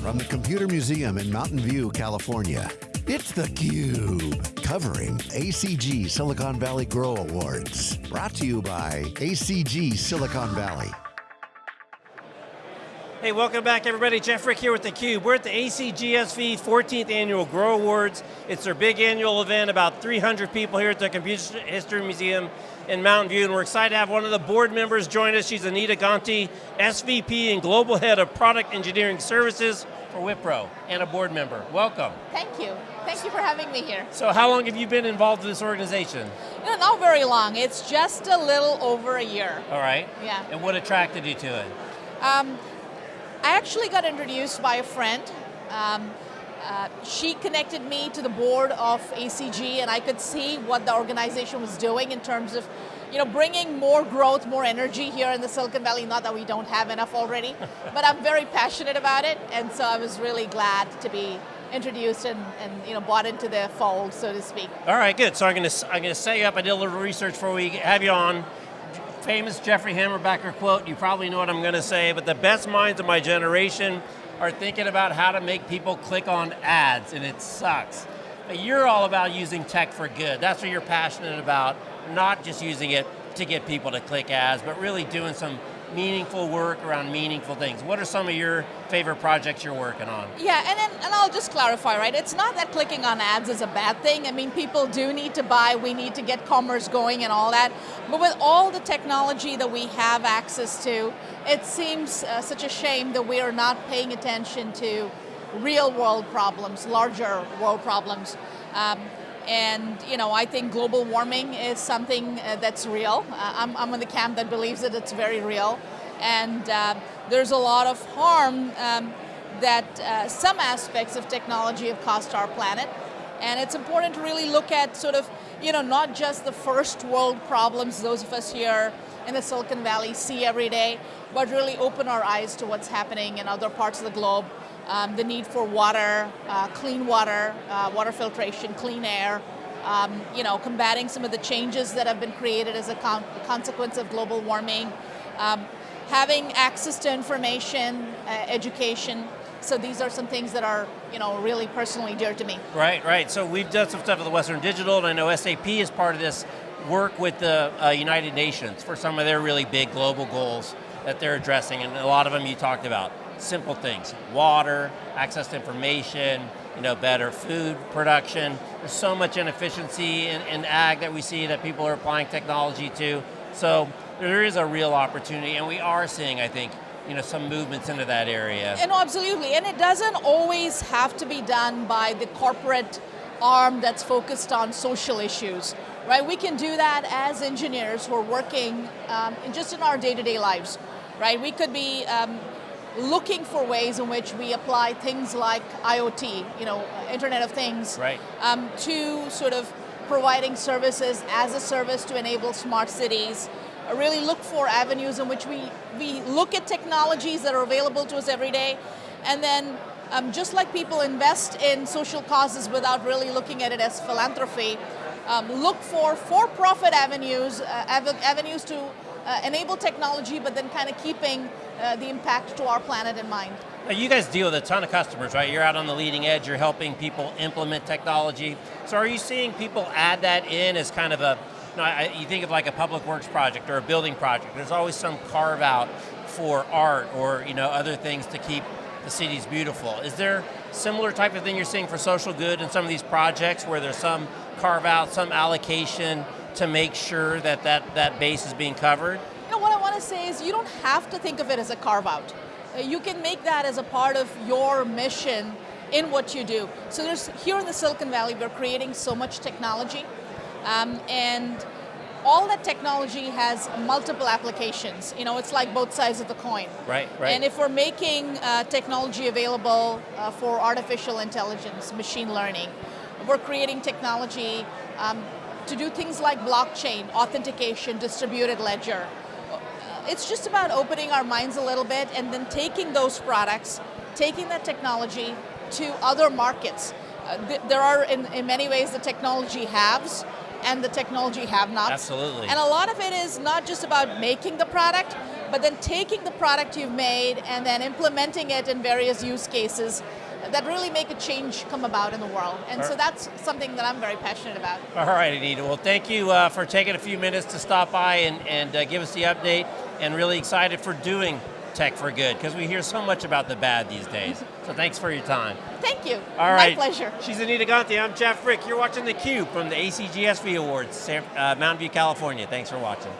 from the Computer Museum in Mountain View, California. It's theCUBE, covering ACG Silicon Valley Grow Awards. Brought to you by ACG Silicon Valley. Hey, welcome back everybody. Jeff Frick here with theCUBE. We're at the ACGSV 14th Annual Grow Awards. It's their big annual event, about 300 people here at the Computer History Museum in Mountain View, and we're excited to have one of the board members join us. She's Anita Ganti, SVP and Global Head of Product Engineering Services for Wipro, and a board member. Welcome. Thank you. Thank you for having me here. So how long have you been involved in this organization? Not very long. It's just a little over a year. All right. Yeah. And what attracted you to it? Um, I actually got introduced by a friend. Um, uh, she connected me to the board of ACG and I could see what the organization was doing in terms of you know, bringing more growth, more energy here in the Silicon Valley, not that we don't have enough already, but I'm very passionate about it and so I was really glad to be introduced and, and you know, bought into the fold, so to speak. All right, good. So I'm going to, I'm going to set you up. I did a little research before we have you on famous Jeffrey Hammerbacher quote, you probably know what I'm going to say, but the best minds of my generation are thinking about how to make people click on ads, and it sucks. But you're all about using tech for good. That's what you're passionate about, not just using it to get people to click ads, but really doing some meaningful work around meaningful things. What are some of your favorite projects you're working on? Yeah, and, then, and I'll just clarify, right? It's not that clicking on ads is a bad thing. I mean, people do need to buy, we need to get commerce going and all that. But with all the technology that we have access to, it seems uh, such a shame that we are not paying attention to real world problems, larger world problems. Um, and you know, I think global warming is something uh, that's real. Uh, I'm, I'm in the camp that believes that it's very real. And uh, there's a lot of harm um, that uh, some aspects of technology have caused our planet. And it's important to really look at sort of, you know, not just the first world problems those of us here in the Silicon Valley see every day, but really open our eyes to what's happening in other parts of the globe um, the need for water, uh, clean water, uh, water filtration, clean air, um, you know, combating some of the changes that have been created as a con consequence of global warming, um, having access to information, uh, education, so these are some things that are, you know, really personally dear to me. Right, right. So we've done some stuff with the Western Digital, and I know SAP is part of this work with the uh, United Nations for some of their really big global goals that they're addressing, and a lot of them you talked about simple things, water, access to information, you know, better food production. There's so much inefficiency in, in ag that we see that people are applying technology to. So there is a real opportunity and we are seeing, I think, you know, some movements into that area. And absolutely, and it doesn't always have to be done by the corporate arm that's focused on social issues, right? We can do that as engineers who are working um, just in our day-to-day -day lives, right? We could be um, looking for ways in which we apply things like IoT, you know, Internet of Things, right. um, to sort of providing services as a service to enable smart cities, uh, really look for avenues in which we, we look at technologies that are available to us every day, and then um, just like people invest in social causes without really looking at it as philanthropy, um, look for for-profit avenues, uh, av avenues to uh, enable technology, but then kind of keeping uh, the impact to our planet in mind. Now you guys deal with a ton of customers, right? You're out on the leading edge, you're helping people implement technology. So are you seeing people add that in as kind of a, you, know, I, you think of like a public works project or a building project, there's always some carve out for art or you know other things to keep the cities beautiful. Is there similar type of thing you're seeing for social good in some of these projects where there's some carve out, some allocation to make sure that that, that base is being covered? To say is you don't have to think of it as a carve out. Uh, you can make that as a part of your mission in what you do. So there's, here in the Silicon Valley, we're creating so much technology, um, and all that technology has multiple applications. You know, it's like both sides of the coin. Right, right. And if we're making uh, technology available uh, for artificial intelligence, machine learning, we're creating technology um, to do things like blockchain, authentication, distributed ledger. It's just about opening our minds a little bit and then taking those products, taking that technology to other markets. Uh, th there are, in, in many ways, the technology haves and the technology have-nots. Absolutely. And a lot of it is not just about making the product, but then taking the product you've made and then implementing it in various use cases that really make a change come about in the world. And so that's something that I'm very passionate about. All right, Anita. Well, thank you uh, for taking a few minutes to stop by and, and uh, give us the update, and really excited for doing Tech for Good, because we hear so much about the bad these days. so thanks for your time. Thank you. All right. My pleasure. She's Anita Ganti, I'm Jeff Frick. You're watching theCUBE from the ACGSV Awards, uh, Mountain View, California. Thanks for watching.